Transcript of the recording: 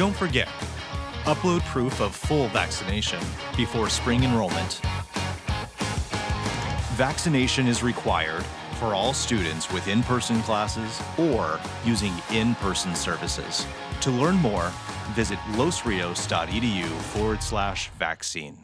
Don't forget, upload proof of full vaccination before spring enrollment. Vaccination is required for all students with in-person classes or using in-person services. To learn more, visit losrios.edu forward slash vaccine.